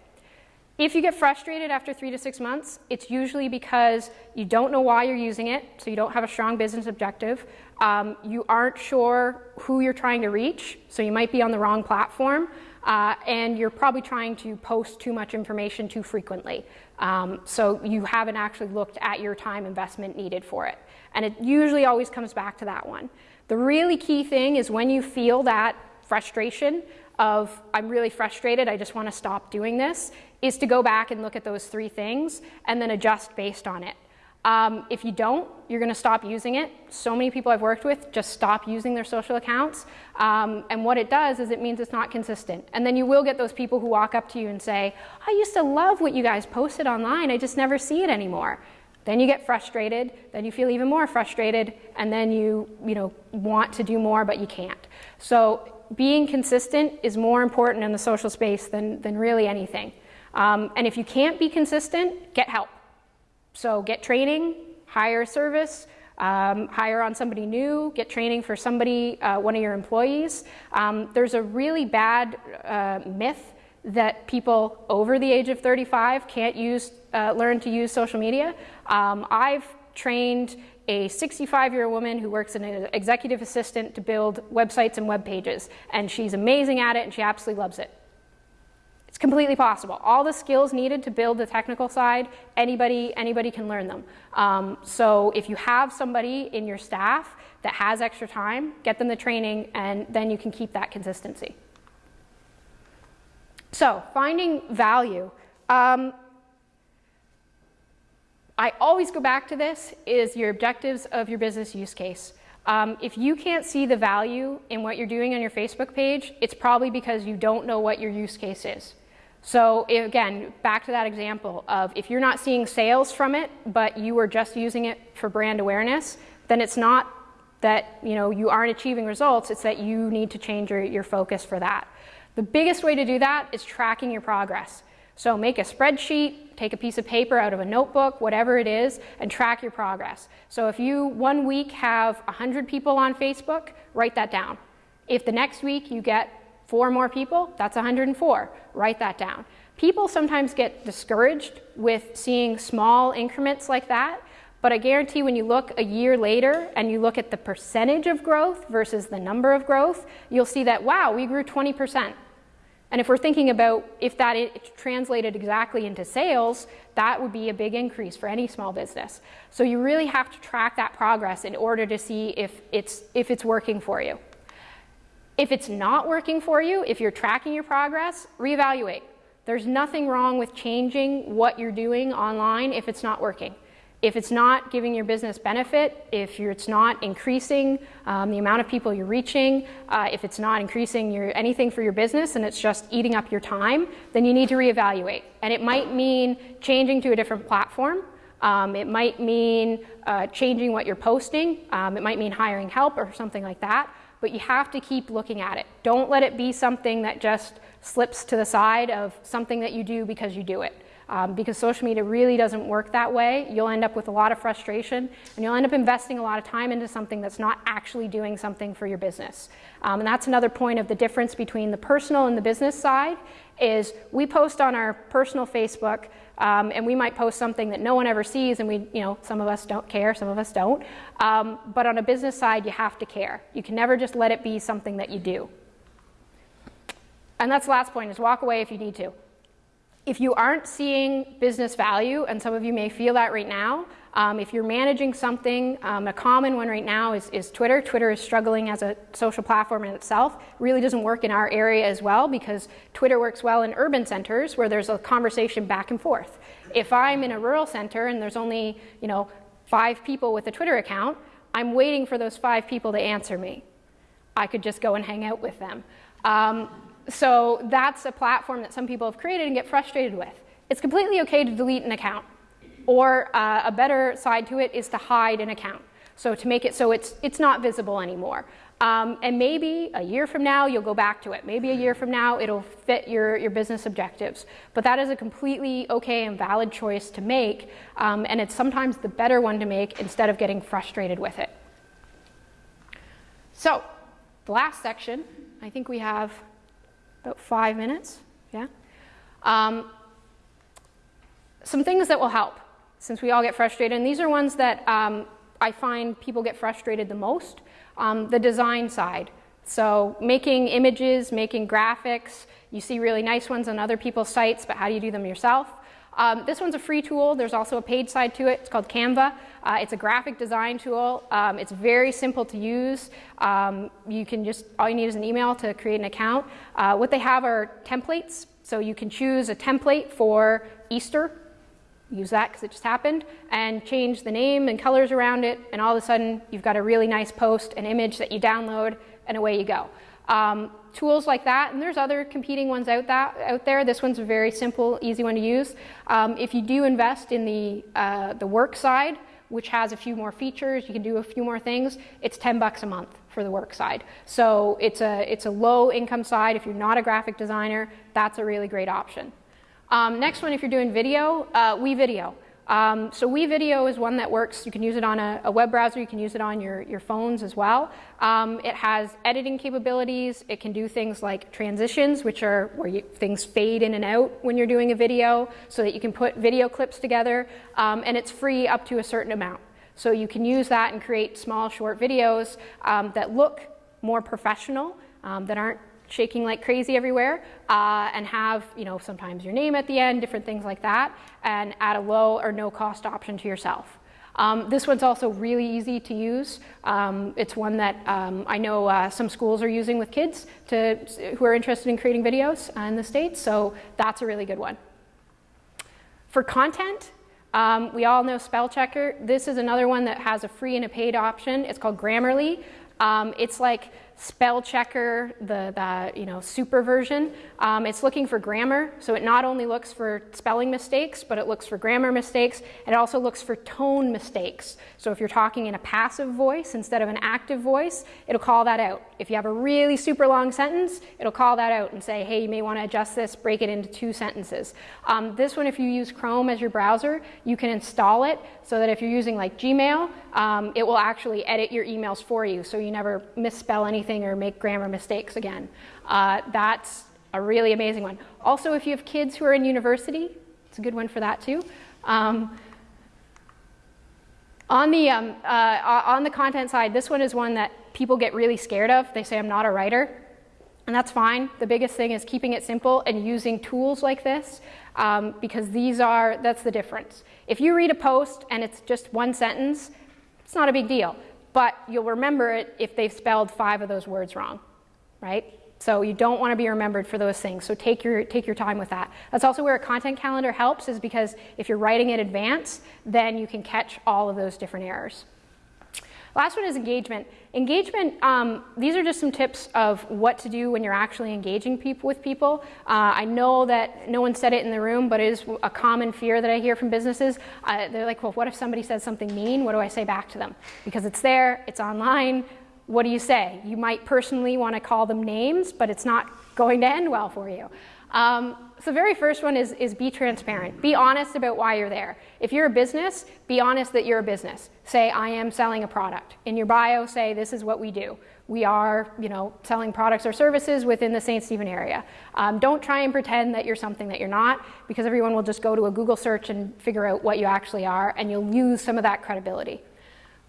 If you get frustrated after three to six months, it's usually because you don't know why you're using it, so you don't have a strong business objective. Um, you aren't sure who you're trying to reach, so you might be on the wrong platform, uh, and you're probably trying to post too much information too frequently. Um, so you haven't actually looked at your time investment needed for it. And it usually always comes back to that one. The really key thing is when you feel that frustration of, I'm really frustrated, I just want to stop doing this, is to go back and look at those three things and then adjust based on it. Um, if you don't, you're going to stop using it. So many people I've worked with just stop using their social accounts. Um, and what it does is it means it's not consistent. And then you will get those people who walk up to you and say, I used to love what you guys posted online. I just never see it anymore. Then you get frustrated, then you feel even more frustrated, and then you, you know, want to do more, but you can't. So being consistent is more important in the social space than, than really anything. Um, and if you can't be consistent, get help. So get training, hire a service, um, hire on somebody new, get training for somebody, uh, one of your employees. Um, there's a really bad uh, myth that people over the age of 35 can't use, uh, learn to use social media. Um, I've trained a 65 year old woman who works as an executive assistant to build websites and web pages, and she's amazing at it and she absolutely loves it. It's completely possible. All the skills needed to build the technical side, anybody, anybody can learn them. Um, so if you have somebody in your staff that has extra time, get them the training and then you can keep that consistency. So finding value. Um, I always go back to this is your objectives of your business use case. Um, if you can't see the value in what you're doing on your Facebook page, it's probably because you don't know what your use case is. So again, back to that example of if you're not seeing sales from it, but you are just using it for brand awareness, then it's not that you know you aren't achieving results. It's that you need to change your, your focus for that. The biggest way to do that is tracking your progress. So make a spreadsheet, take a piece of paper out of a notebook, whatever it is, and track your progress. So if you one week have 100 people on Facebook, write that down. If the next week you get four more people, that's 104. Write that down. People sometimes get discouraged with seeing small increments like that, but I guarantee when you look a year later and you look at the percentage of growth versus the number of growth, you'll see that, wow, we grew 20%. And if we're thinking about if that it translated exactly into sales, that would be a big increase for any small business. So you really have to track that progress in order to see if it's, if it's working for you. If it's not working for you, if you're tracking your progress, reevaluate. There's nothing wrong with changing what you're doing online if it's not working. If it's not giving your business benefit, if it's not increasing um, the amount of people you're reaching, uh, if it's not increasing your, anything for your business and it's just eating up your time, then you need to reevaluate. And it might mean changing to a different platform. Um, it might mean uh, changing what you're posting. Um, it might mean hiring help or something like that but you have to keep looking at it. Don't let it be something that just slips to the side of something that you do because you do it. Um, because social media really doesn't work that way. You'll end up with a lot of frustration and you'll end up investing a lot of time into something that's not actually doing something for your business. Um, and that's another point of the difference between the personal and the business side is we post on our personal Facebook um, and we might post something that no one ever sees and we, you know, some of us don't care, some of us don't. Um, but on a business side, you have to care. You can never just let it be something that you do. And that's the last point is walk away if you need to. If you aren't seeing business value, and some of you may feel that right now, um, if you're managing something, um, a common one right now is, is, Twitter. Twitter is struggling as a social platform in itself. It really doesn't work in our area as well because Twitter works well in urban centers where there's a conversation back and forth. If I'm in a rural center and there's only, you know, five people with a Twitter account, I'm waiting for those five people to answer me. I could just go and hang out with them. Um, so that's a platform that some people have created and get frustrated with. It's completely okay to delete an account. Or uh, a better side to it is to hide an account. So to make it so it's, it's not visible anymore. Um, and maybe a year from now, you'll go back to it. Maybe a year from now, it'll fit your, your business objectives. But that is a completely okay and valid choice to make. Um, and it's sometimes the better one to make instead of getting frustrated with it. So the last section, I think we have about five minutes. Yeah. Um, some things that will help since we all get frustrated. And these are ones that um, I find people get frustrated the most. Um, the design side. So making images, making graphics. You see really nice ones on other people's sites, but how do you do them yourself? Um, this one's a free tool. There's also a paid side to it. It's called Canva. Uh, it's a graphic design tool. Um, it's very simple to use. Um, you can just, all you need is an email to create an account. Uh, what they have are templates. So you can choose a template for Easter use that because it just happened, and change the name and colors around it, and all of a sudden you've got a really nice post, an image that you download, and away you go. Um, tools like that, and there's other competing ones out, that, out there. This one's a very simple, easy one to use. Um, if you do invest in the, uh, the work side, which has a few more features, you can do a few more things, it's 10 bucks a month for the work side. So it's a, it's a low income side. If you're not a graphic designer, that's a really great option. Um, next one, if you're doing video, uh, WeVideo. Um, so WeVideo is one that works, you can use it on a, a, web browser, you can use it on your, your phones as well. Um, it has editing capabilities, it can do things like transitions, which are where you, things fade in and out when you're doing a video, so that you can put video clips together, um, and it's free up to a certain amount. So you can use that and create small short videos um, that look more professional, um, that aren't shaking like crazy everywhere uh, and have, you know, sometimes your name at the end, different things like that, and add a low or no cost option to yourself. Um, this one's also really easy to use. Um, it's one that um, I know uh, some schools are using with kids to, who are interested in creating videos in the States, so that's a really good one. For content, um, we all know spell checker. This is another one that has a free and a paid option. It's called Grammarly. Um, it's like spell checker, the, the you know, super version. Um, it's looking for grammar, so it not only looks for spelling mistakes, but it looks for grammar mistakes. It also looks for tone mistakes. So if you're talking in a passive voice instead of an active voice, it'll call that out. If you have a really super long sentence, it'll call that out and say, hey, you may want to adjust this, break it into two sentences. Um, this one, if you use Chrome as your browser, you can install it so that if you're using like Gmail, um, it will actually edit your emails for you so you never misspell anything or make grammar mistakes again. Uh, that's a really amazing one. Also, if you have kids who are in university, it's a good one for that too. Um, on the, um, uh, on the content side, this one is one that people get really scared of. They say, I'm not a writer. And that's fine. The biggest thing is keeping it simple and using tools like this um, because these are, that's the difference. If you read a post and it's just one sentence, it's not a big deal, but you'll remember it if they've spelled five of those words wrong, right? So you don't want to be remembered for those things. So take your, take your time with that. That's also where a content calendar helps is because if you're writing in advance, then you can catch all of those different errors. Last one is engagement. Engagement, um, these are just some tips of what to do when you're actually engaging people with people. Uh, I know that no one said it in the room, but it is a common fear that I hear from businesses. Uh, they're like, well, what if somebody says something mean? What do I say back to them? Because it's there, it's online. What do you say? You might personally want to call them names, but it's not going to end well for you. Um, so the very first one is, is be transparent. Be honest about why you're there. If you're a business, be honest that you're a business. Say, I am selling a product. In your bio, say, this is what we do. We are, you know, selling products or services within the St. Stephen area. Um, don't try and pretend that you're something that you're not, because everyone will just go to a Google search and figure out what you actually are, and you'll lose some of that credibility.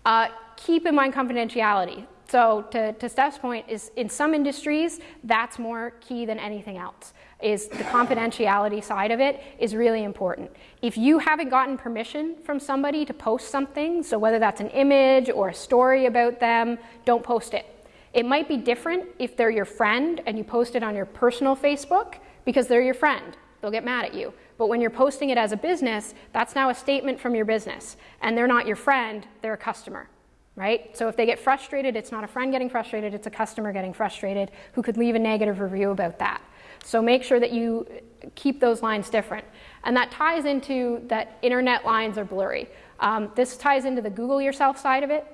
Uh, keep in mind confidentiality. So to, to Steph's point, is in some industries, that's more key than anything else is the confidentiality side of it is really important. If you haven't gotten permission from somebody to post something, so whether that's an image or a story about them, don't post it. It might be different if they're your friend and you post it on your personal Facebook because they're your friend. They'll get mad at you. But when you're posting it as a business, that's now a statement from your business. And they're not your friend, they're a customer right? So if they get frustrated, it's not a friend getting frustrated, it's a customer getting frustrated who could leave a negative review about that. So make sure that you keep those lines different. And that ties into that internet lines are blurry. Um, this ties into the Google yourself side of it,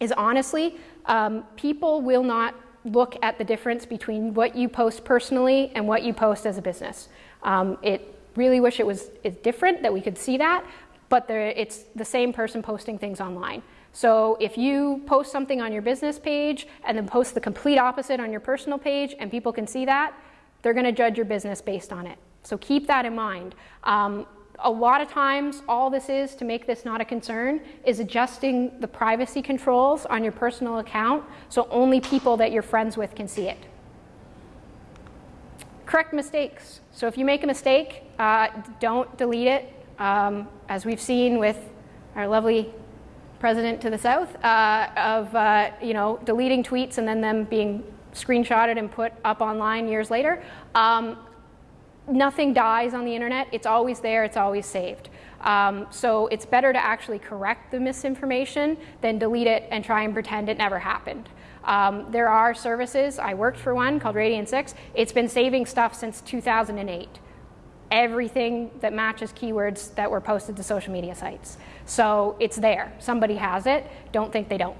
is honestly, um, people will not look at the difference between what you post personally and what you post as a business. Um, it really wish it was different, that we could see that, but it's the same person posting things online. So if you post something on your business page and then post the complete opposite on your personal page and people can see that, they're going to judge your business based on it. So keep that in mind. Um, a lot of times, all this is to make this not a concern is adjusting the privacy controls on your personal account so only people that you're friends with can see it. Correct mistakes. So if you make a mistake, uh, don't delete it. Um, as we've seen with our lovely president to the south, uh, of uh, you know deleting tweets and then them being screenshotted and put up online years later. Um, nothing dies on the internet. It's always there. It's always saved. Um, so it's better to actually correct the misinformation than delete it and try and pretend it never happened. Um, there are services, I worked for one called Radian 6. It's been saving stuff since 2008. Everything that matches keywords that were posted to social media sites. So it's there. Somebody has it. Don't think they don't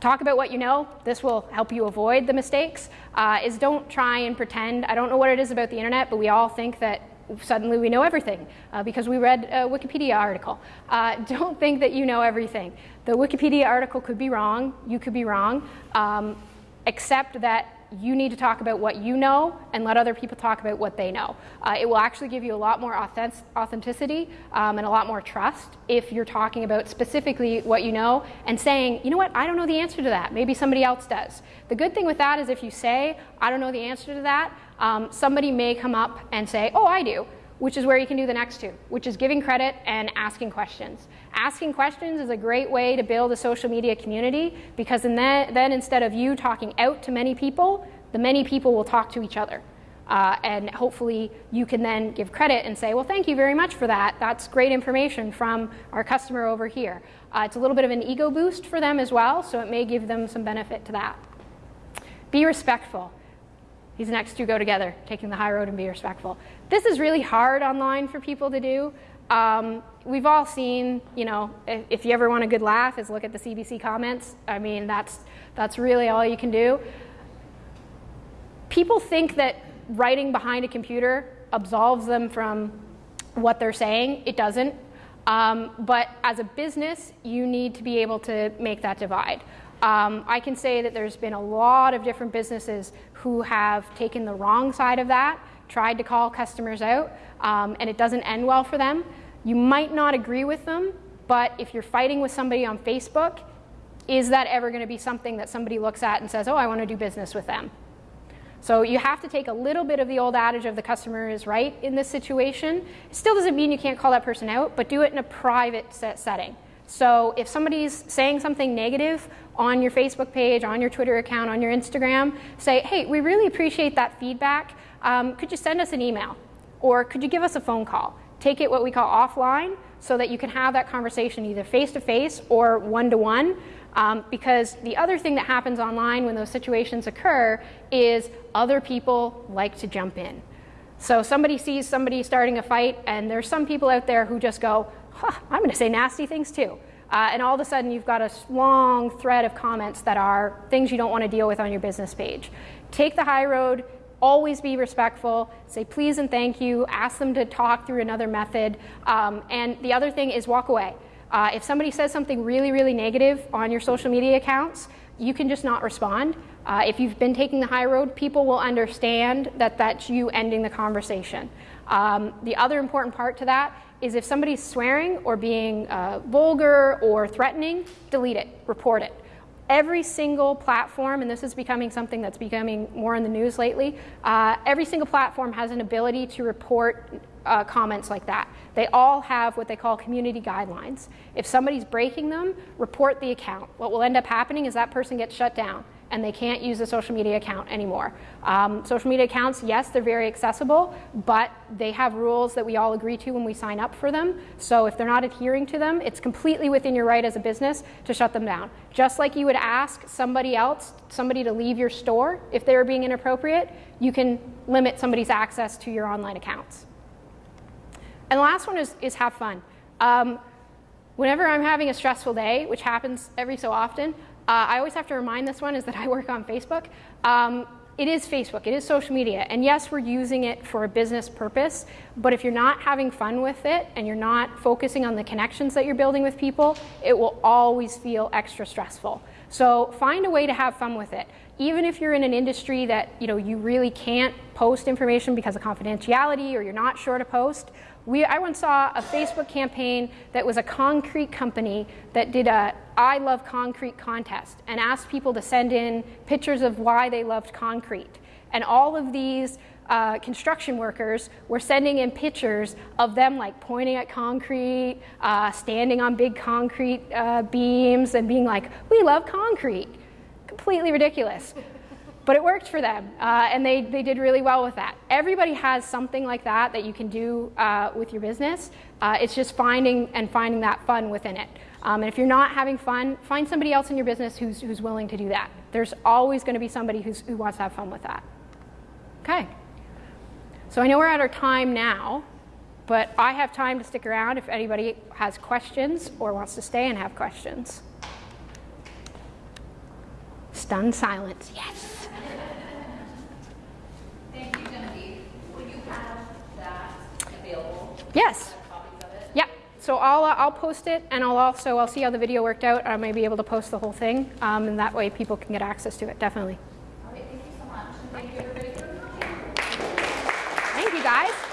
talk about what you know. This will help you avoid the mistakes. Uh, is don't try and pretend. I don't know what it is about the internet, but we all think that suddenly we know everything uh, because we read a Wikipedia article. Uh, don't think that you know everything. The Wikipedia article could be wrong. You could be wrong. Um, accept that you need to talk about what you know and let other people talk about what they know. Uh, it will actually give you a lot more authentic authenticity um, and a lot more trust if you're talking about specifically what you know and saying, you know what, I don't know the answer to that. Maybe somebody else does. The good thing with that is if you say, I don't know the answer to that, um, somebody may come up and say, oh, I do which is where you can do the next two, which is giving credit and asking questions. Asking questions is a great way to build a social media community because then, then instead of you talking out to many people, the many people will talk to each other. Uh, and hopefully you can then give credit and say, well, thank you very much for that. That's great information from our customer over here. Uh, it's a little bit of an ego boost for them as well, so it may give them some benefit to that. Be respectful. These next two go together, taking the high road and be respectful. This is really hard online for people to do. Um, we've all seen, you know, if, if, you ever want a good laugh, is look at the CBC comments. I mean, that's, that's really all you can do. People think that writing behind a computer absolves them from what they're saying. It doesn't. Um, but as a business, you need to be able to make that divide. Um, I can say that there's been a lot of different businesses who have taken the wrong side of that, tried to call customers out, um, and it doesn't end well for them. You might not agree with them, but if you're fighting with somebody on Facebook, is that ever going to be something that somebody looks at and says, oh, I want to do business with them? So you have to take a little bit of the old adage of the customer is right in this situation. It still doesn't mean you can't call that person out, but do it in a private set setting. So if somebody's saying something negative on your Facebook page, on your Twitter account, on your Instagram, say, hey, we really appreciate that feedback. Um, could you send us an email? Or could you give us a phone call? Take it what we call offline so that you can have that conversation either face-to-face -face or one-to-one. Um, because the other thing that happens online when those situations occur is other people like to jump in. So somebody sees somebody starting a fight and there's some people out there who just go, huh, I'm going to say nasty things too. Uh, and all of a sudden you've got a long thread of comments that are things you don't want to deal with on your business page. Take the high road, always be respectful, say please and thank you, ask them to talk through another method, um, and the other thing is walk away. Uh, if somebody says something really, really negative on your social media accounts, you can just not respond. Uh, if you've been taking the high road, people will understand that that's you ending the conversation. Um, the other important part to that is if somebody's swearing or being uh, vulgar or threatening, delete it, report it. Every single platform, and this is becoming something that's becoming more in the news lately, uh, every single platform has an ability to report uh, comments like that. They all have what they call community guidelines. If somebody's breaking them, report the account. What will end up happening is that person gets shut down and they can't use a social media account anymore. Um, social media accounts, yes, they're very accessible, but they have rules that we all agree to when we sign up for them. So if they're not adhering to them, it's completely within your right as a business to shut them down. Just like you would ask somebody else, somebody to leave your store if they were being inappropriate, you can limit somebody's access to your online accounts. And the last one is, is have fun. Um, whenever I'm having a stressful day, which happens every so often, I always have to remind this one is that I work on Facebook. Um, it is Facebook, it is social media, and yes, we're using it for a business purpose, but if you're not having fun with it and you're not focusing on the connections that you're building with people, it will always feel extra stressful. So find a way to have fun with it. Even if you're in an industry that you know you really can't post information because of confidentiality or you're not sure to post, we, I once saw a Facebook campaign that was a concrete company that did a I love concrete contest and asked people to send in pictures of why they loved concrete. And all of these uh, construction workers were sending in pictures of them like pointing at concrete, uh, standing on big concrete uh, beams and being like, we love concrete. Completely ridiculous but it worked for them, uh, and they, they did really well with that. Everybody has something like that that you can do uh, with your business. Uh, it's just finding and finding that fun within it. Um, and if you're not having fun, find somebody else in your business who's, who's willing to do that. There's always going to be somebody who's, who wants to have fun with that. Okay. So I know we're at our time now, but I have time to stick around if anybody has questions or wants to stay and have questions. Stunned silence, yes. Yes. Yeah. So I'll, uh, I'll post it, and I'll also I'll see how the video worked out. I may be able to post the whole thing, um, and that way people can get access to it. Definitely. All right. Thank you so much. thank you everybody for coming. Thank you guys.